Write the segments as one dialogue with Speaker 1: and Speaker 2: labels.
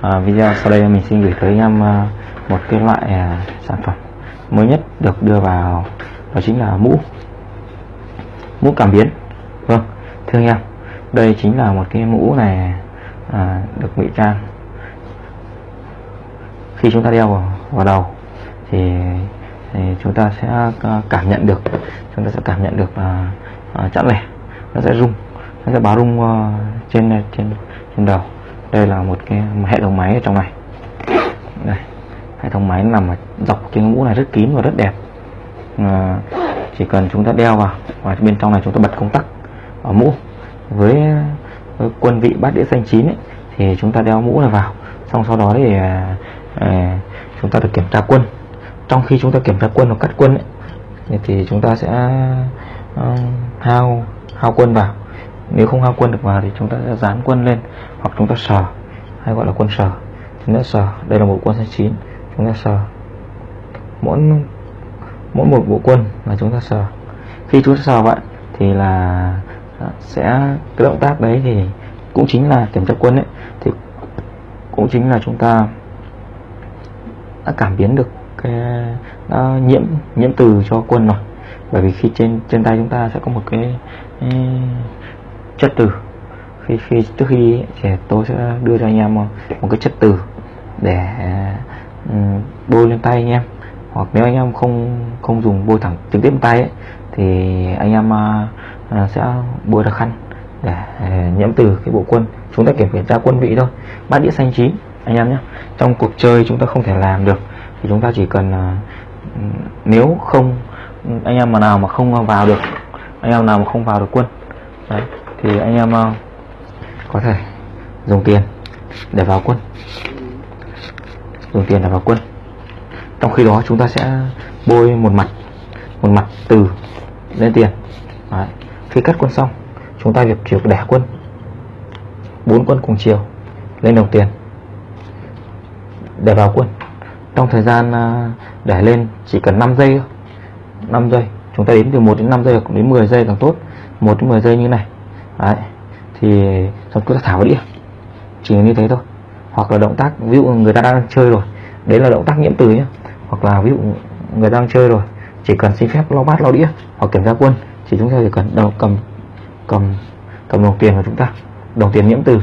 Speaker 1: à, video sau đây mình xin gửi tới anh em à, một cái loại à, sản phẩm mới nhất được đưa vào đó chính là mũ mũ cảm biến. Vâng thưa anh em đây chính là một cái mũ này à, được ngụy trang. Khi chúng ta đeo vào, vào đầu thì, thì chúng ta sẽ à, cảm nhận được chúng ta sẽ cảm nhận được là à, chẵn lẻ. Nó sẽ rung nó sẽ báo rung uh, trên trên trên đầu đây là một cái một hệ thống máy ở trong này. Đây hệ thống máy nằm ở dọc trên mũ này rất kín và rất đẹp. À, chỉ cần chúng ta đeo vào và bên trong này chúng ta bật công tắc ở mũ. Với, với quân vị bát đĩa xanh chín ấy, thì chúng ta đeo mũ này vào. Xong sau đó thì à, chúng ta được kiểm tra quân. Trong khi chúng ta kiểm tra quân hoặc cắt quân ấy, thì chúng ta sẽ uh, hao hao quân vào nếu không hao quân được vào thì chúng ta sẽ dán quân lên hoặc chúng ta sờ hay gọi là quân sờ. Chúng ta sờ đây là một quân xanh chín chúng ta sờ. Mỗi mỗi một bộ quân là chúng ta sờ. Khi chúng ta sờ vậy thì là sẽ cái động tác đấy thì cũng chính là kiểm tra quân ấy thì cũng chính là chúng ta đã cảm biến được cái đã nhiễm nhiễm từ cho quân rồi. Bởi vì khi trên trên tay chúng ta sẽ có một cái, cái chất từ. Khi khi trước khi thì tôi sẽ đưa cho anh em một, một cái chất từ để um, bôi lên tay anh em. Hoặc nếu anh em không không dùng bôi thẳng trực tiếp tay ấy, thì anh em uh, sẽ bôi ra khăn để à, uh, nhiễm từ cái bộ quân chúng ta kiểm kiểm tra quân vị thôi. Bát đĩa xanh chín anh em nhé. Trong cuộc chơi chúng ta không thể làm được thì chúng ta chỉ cần uh, nếu không anh em mà nào mà không vào được anh em nào mà không vào được quân đấy, thì anh em ờ, có thể dùng tiền để vào quân. Dùng tiền để vào quân. Trong khi đó chúng ta sẽ bôi một mặt một mặt từ lên tiền. Đấy. khi cắt quân xong, chúng ta việc chiều đẻ quân. Bốn quân cùng chiều lên đồng tiền để vào quân. Trong thời gian ờ, để lên chỉ cần 5 giây 5 giây. Chúng ta đến từ 1 đến 5 giây hoặc đến 10 giây càng tốt. 1 đến 10 giây như này. Đấy. thì xong chúng ta thả vào đĩa. Chỉ như thế thôi. Hoặc là động tác ví dụ người ta đang chơi rồi đấy là động tác nhiễm từ nhé hoặc là ví dụ người đang chơi rồi chỉ cần xin phép lau bát lau đĩa hoặc kiểm tra quân thì chúng ta chỉ cần đầu cầm cầm cầm đồng tiền của chúng ta. Đồng tiền nhiễm từ.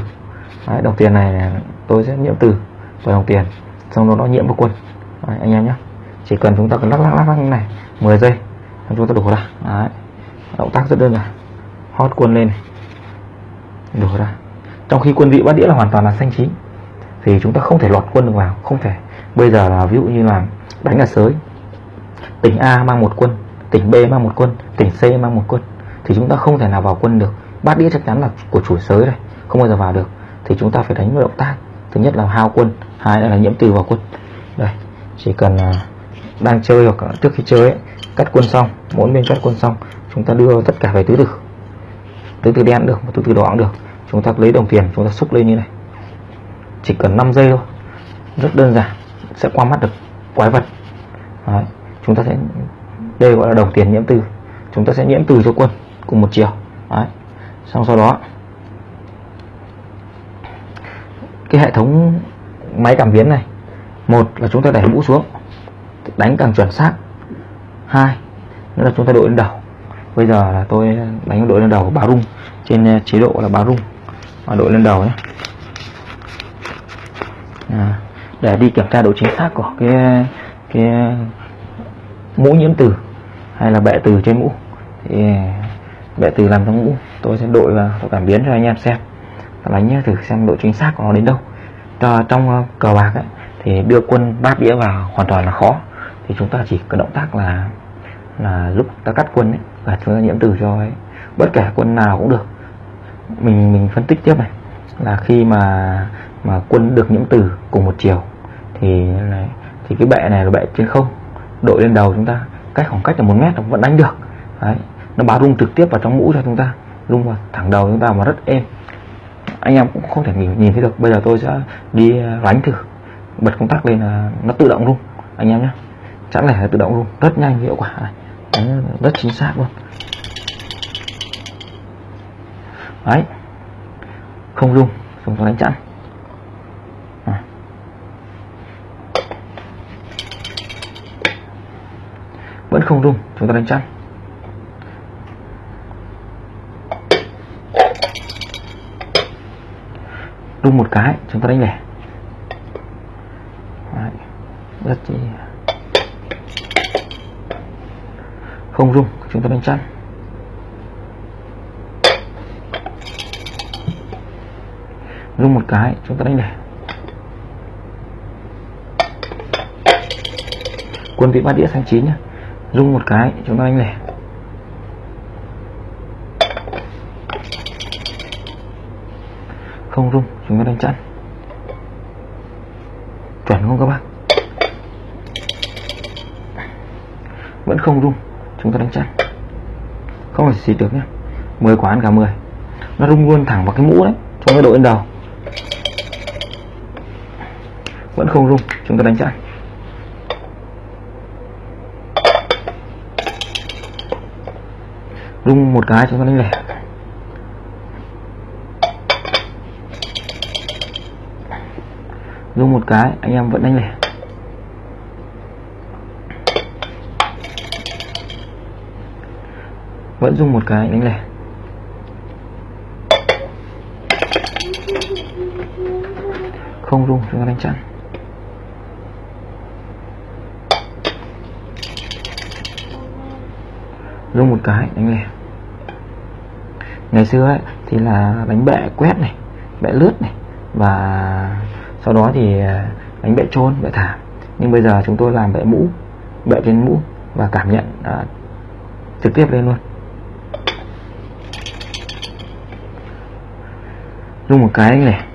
Speaker 1: Đấy, đồng tiền này tôi sẽ nhiễm từ vào đồng tiền xong đó nó nhiễm vào quân. Đấy, anh em nhé chỉ cần chúng ta cần lắc lắc lắc lắc như này 10 giây chúng ta đổ ra đấy. động tác rất đơn giản. Hót quân lên này đổ ra. Trong khi quân vị bát đĩa là hoàn toàn là xanh chín thì chúng ta không thể lọt quân được vào không thể. Bây giờ là ví dụ như là đánh là sới. Tỉnh A mang một quân tỉnh B mang một quân tỉnh C mang một quân thì chúng ta không thể nào vào quân được. Bát đĩa chắc chắn là của chủ sới này không bao giờ vào được. Thì chúng ta phải đánh với động tác. Thứ nhất là hao quân hai là nhiễm từ vào quân. Đây chỉ cần à, đang chơi hoặc trước khi chơi ấy, cắt quân xong mỗi bên cắt quân xong chúng ta đưa tất cả về tứ tử từ từ đen được, một từ từ đỏ cũng được. Chúng ta lấy đồng tiền, chúng ta xúc lên như này. Chỉ cần 5 giây thôi. Rất đơn giản, sẽ qua mắt được quái vật. Đấy. chúng ta sẽ, đây gọi là đồng tiền nhiễm từ. Chúng ta sẽ nhiễm từ cho quân cùng một chiều. Đấy. xong sau đó, cái hệ thống máy cảm biến này, một là chúng ta đẩy mũ xuống, đánh càng chuẩn xác. Hai, nữa là chúng ta đội lên đầu bây giờ là tôi đánh đội lên đầu báo rung trên ờ, chế độ là báo rung. Và đội lên đầu nhé. À, để đi kiểm tra độ chính xác của cái cái mũ nhiễm từ hay là bệ từ trên mũ. Thì ờ, bệ từ làm trong mũ. Tôi sẽ đội và tôi cảm biến cho anh em xem. Và đánh thử xem độ chính xác của nó đến đâu. Cho trong ờ, cờ bạc ấy, thì đưa quân bát đĩa vào hoàn toàn là khó. Thì chúng ta chỉ có động tác là là lúc ta cắt quân ấy và chúng ta nhiễm từ cho ấy. bất kể quân nào cũng được. Mình mình phân tích tiếp này. Là khi mà mà quân được nhiễm từ cùng một chiều thì này thì cái bệ này là bệ trên không đội lên đầu chúng ta cách khoảng cách là một mét vẫn đánh được. Đấy nó báo rung trực tiếp vào trong mũ cho chúng ta rung vào thẳng đầu chúng ta mà rất êm. Anh em cũng không thể nhìn, nhìn thấy được. Bây giờ tôi sẽ đi à, đánh thử bật công tắc lên là nó tự động rung. Anh em nhé. Chẳng lẽ là tự động rung. Rất nhanh hiệu quả rất chính xác luôn. Đấy. Không rung, không có đánh chặn. Vẫn không rung, chúng ta đánh chặn. Rung một cái, chúng ta đánh lẻ. Đấy. rất chi không rung chúng ta đánh chăn rung một cái, chúng ta đánh lẻ quân vị bát đĩa sang chín nhá. Rung một cái, chúng ta đánh lẻ không rung chúng ta đánh chăn chuẩn không các bác? Vẫn không rung chúng ta đánh chặn không phải xịt được nhé 10 quả ăn cả 10 nó rung luôn thẳng vào cái mũ đấy chúng ta đội lên đầu. Vẫn không rung, chúng ta đánh chặn rung một cái chúng ta đánh lẻ. Rung một cái, anh em vẫn đánh lẻ. Vẫn dùng một cái đánh lẻ. Không rung chúng ta đánh chặn. Rung một cái đánh lẻ. Ngày xưa ấy, thì là đánh bệ quét này bệ lướt này và sau đó thì à, đánh bệ trôn bệ thả. Nhưng bây giờ chúng tôi làm bệ mũ bệ trên mũ và cảm nhận à, trực tiếp lên luôn. Rung một cái này,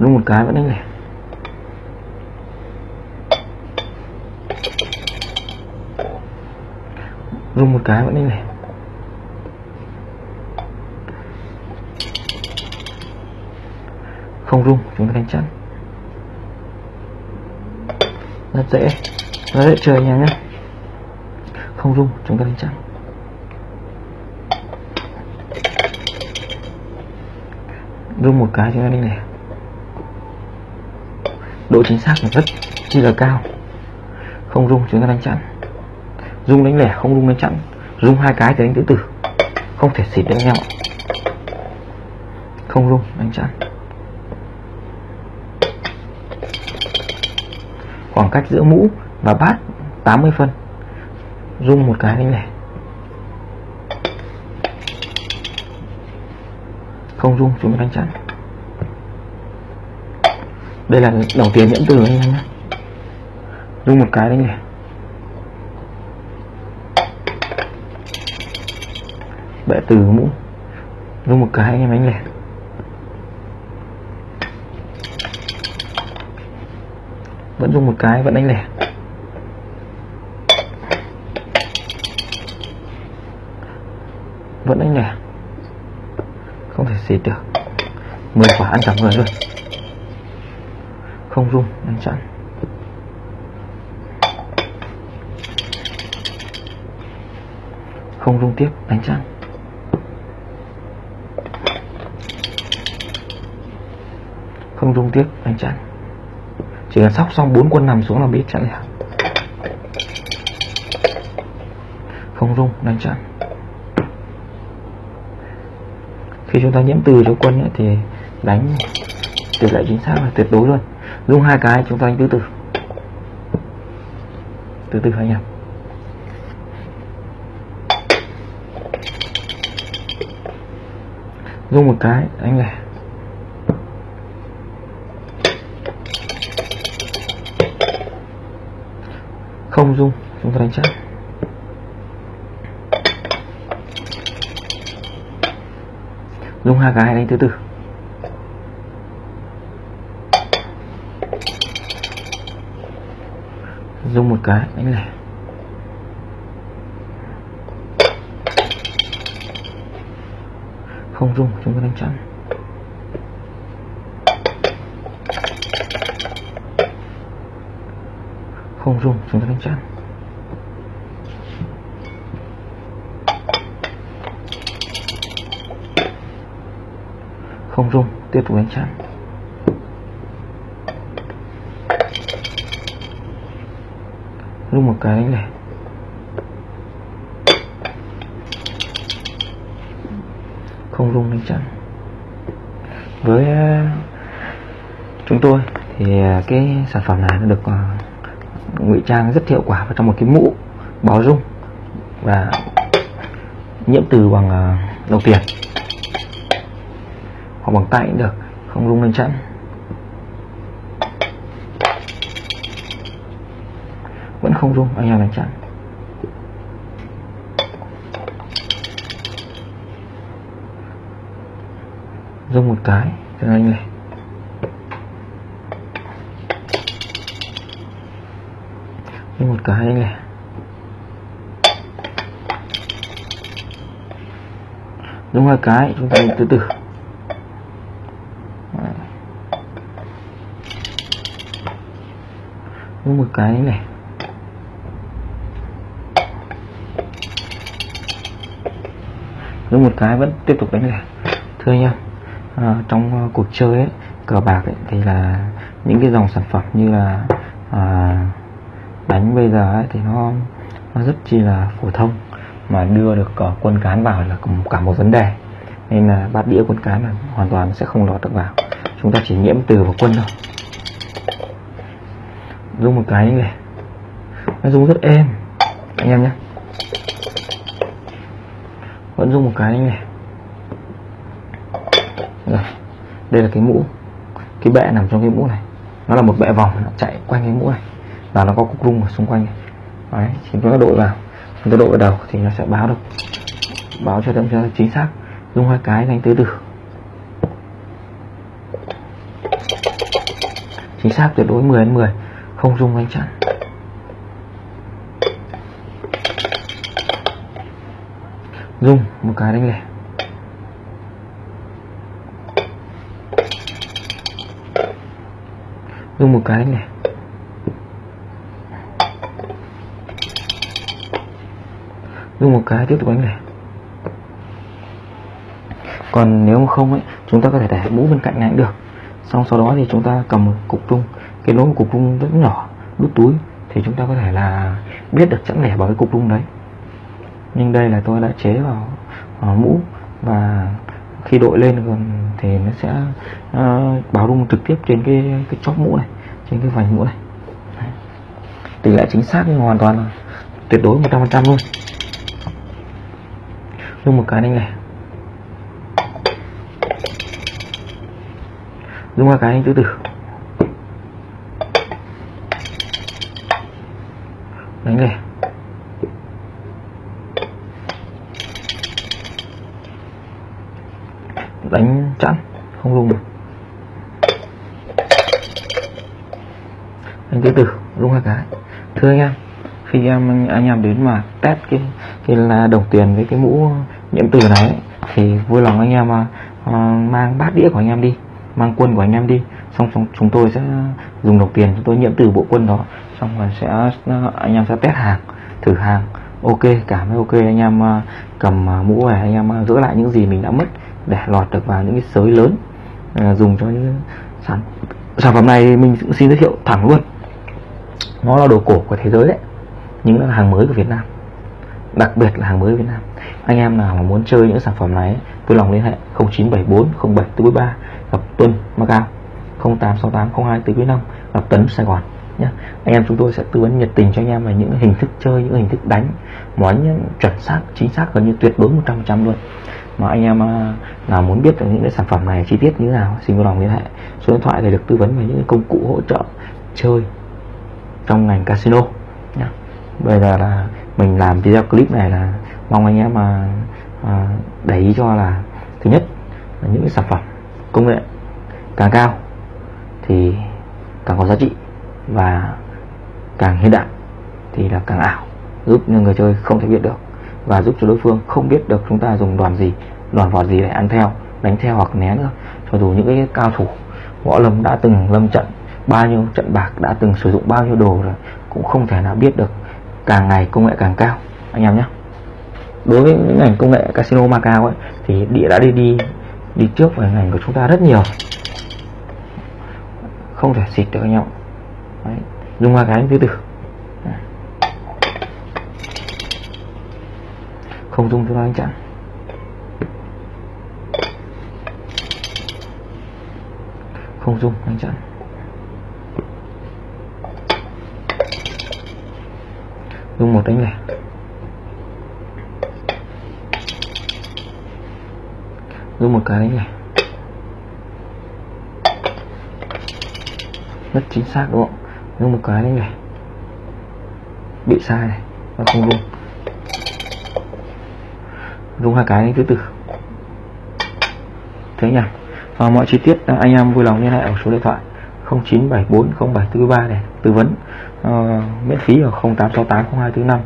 Speaker 1: rung một cái vẫn đánh lẻ rung một cái vẫn đánh lẻ không rung chúng ta đánh chắn. Rất dễ. Rất dễ chơi nha nhé không rung chúng ta đánh chắn. Rung một cái chúng ta đánh lẻ độ chính xác là rất chi là cao. Không rung chúng ta đánh chặn. Rung đánh lẻ, không rung đánh chặn. Rung hai cái thì đánh tứ tử. Không thể xịt đánh nhau không rung, đánh chặn. Khoảng cách giữa mũ và bát 80 phân. Rung một cái đánh lẻ. Không rung chúng ta đánh chặn đây là đồng tiền nhẫn từ anh em nhé. Rung một cái đánh lẻ bệ từ mũ. Rung một cái anh em đánh lẻ vẫn rung một cái, vẫn đánh lẻ vẫn đánh lẻ không thể xịt được. 10 quả ăn cả người luôn. Không rung đánh chặn không rung tiếp, đánh chặn không rung tiếp, đánh chặn chỉ cần sóc xong bốn quân nằm xuống là biết chặn lẻ không rung đánh chặn khi chúng ta nhiễm từ cho quân ấy, thì đánh tỷ lệ chính xác là tuyệt đối luôn. Rung hai cái chúng ta đánh tứ từ từ từ anh em. Rung một cái anh lẻ không rung chúng ta đánh chắc. Dùng hai cái đánh thứ từ dùng một cái, đánh lẻ không dùng, chúng ta đánh chặn không dùng, chúng ta đánh chặn không rung tiếp tục đánh chặn. Rung một cái đánh lẻ không rung đánh chặn. Với ờ, chúng tôi thì ờ, cái sản phẩm này nó được ờ, ngụy trang rất hiệu quả vào trong một cái mũ báo rung và nhiễm từ bằng đồng tiền hoặc bằng tay cũng được, không rung lên chẵn vẫn không rung, anh em đánh chặn rung một cái, cho anh này. Rung một cái, anh này. Rung hai cái, chúng ta từ từ. Một cái này. Rung một cái vẫn tiếp tục đánh lẻ thưa anh em à, trong uh, cuộc chơi ấy, cờ bạc ấy, thì là những cái dòng sản phẩm như là ờ, à, đánh bây giờ ấy, thì nó nó rất chi là phổ thông mà đưa được uh, quân cán vào là cả một vấn đề. Nên là bát đĩa quân cán là hoàn toàn sẽ không lọt được vào. Chúng ta chỉ nhiễm từ vào quân thôi rung một cái này. Nó rung rất êm. Anh em nhé. Vẫn rung một cái này. Rồi đây là cái mũ. Cái bệ nằm trong cái mũ này. Nó là một bệ vòng, nó chạy quanh cái mũ này. Và nó có cục rung ở xung quanh này. Đấy thì chúng ta đội vào. Chúng ta đội vào đầu thì nó sẽ báo được. Báo cho đâm cho chính xác. Dùng hai cái, đánh tứ tử. Chính xác tuyệt đối 10 đến 10 không dùng đánh chặn dùng một cái đánh lẻ. Dùng một cái đánh lẻ. Dùng một cái tiếp tục đánh lẻ. Còn nếu mà không ấy, chúng ta có thể để mũ bên cạnh này cũng được. Xong sau đó thì chúng ta cầm một cục rung cái lỗ cục rung rất nhỏ đút túi thì chúng ta có thể là biết được chẵn lẻ bởi cái cục rung đấy. Nhưng đây là tôi đã chế vào, vào mũ và khi đội lên còn thì nó sẽ uh, báo rung trực tiếp trên cái cái chóp mũ này trên cái vành mũ này. Tỷ lệ chính xác hoàn toàn là tuyệt đối 100% luôn. Dùng một cái đánh này. Dùng hai cái đánh tứ tử đánh lẻ đánh chẵn không dùng được. Đánh tứ tử dùng hai cái. Thưa anh em khi em anh em đến mà test cái cái là đồng tiền với cái mũ nhiễm từ này thì vui lòng anh em mà mang bát đĩa của anh em đi mang quân của anh em đi. Xong, xong chúng tôi sẽ dùng đồng tiền chúng tôi nhiễm từ bộ quân đó xong rồi sẽ ờ, anh em sẽ test hàng, thử hàng. Ok, cảm thấy ok, anh em ờ, cầm ờ, mũ về anh em giữ lại những gì mình đã mất để lọt được vào những cái sới lớn dùng cho những sản sản phẩm này mình cũng xin giới thiệu thẳng luôn. Nó là đồ cổ của thế giới đấy, nhưng là hàng mới của Việt Nam, đặc biệt là hàng mới Việt Nam. Anh em nào mà muốn chơi những sản phẩm này vui lòng liên hệ 0974 0743 gặp Tuân, Macau 0868 02 45 gặp Tấn Sài Gòn nhá. anh em chúng tôi sẽ tư vấn nhiệt tình cho anh em về những hình thức chơi những hình thức đánh món chuẩn xác chính xác gần như tuyệt đối 100% luôn mà anh em à, nào muốn biết được những cái sản phẩm này chi tiết như thế nào xin vui lòng liên hệ số điện thoại để được tư vấn về những công cụ hỗ trợ chơi trong ngành casino nhá. bây giờ là mình làm video clip này là mong anh em mà à, để ý cho là thứ nhất là những cái sản phẩm công nghệ càng cao thì càng có giá trị và càng hiện đại thì là càng ảo, giúp người chơi không thể biết được. Và giúp cho đối phương không biết được chúng ta dùng đoàn gì, đoàn vỏ gì để ăn theo, đánh theo hoặc né nữa. Cho dù những cái cao thủ, võ lâm đã từng lâm trận, bao nhiêu trận bạc, đã từng sử dụng bao nhiêu đồ rồi, cũng không thể nào biết được càng ngày công nghệ càng cao. Anh em nhé. Đối với những ngành công nghệ casino Macau ấy, thì địa đã đi đi đi trước về ngành của chúng ta rất nhiều. Không thể xịt được anh em Đấy. dùng hoa cái thứ từ không dùng thứ ba anh chặn. Không dùng anh chặn. Dùng một đánh lẻ. Dùng một cái đánh lẻ. Rất chính xác, đúng không? Rung một cái này. Bị sai này và không rung dùng hai cái thứ từ. Thế nhỉ? Và mọi chi tiết à, anh em vui lòng liên hệ ở số điện thoại 09740743 để tư vấn uh, miễn phí ở 08680245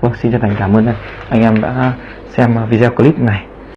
Speaker 1: vâng xin chân thành cảm ơn anh em đã xem video clip này.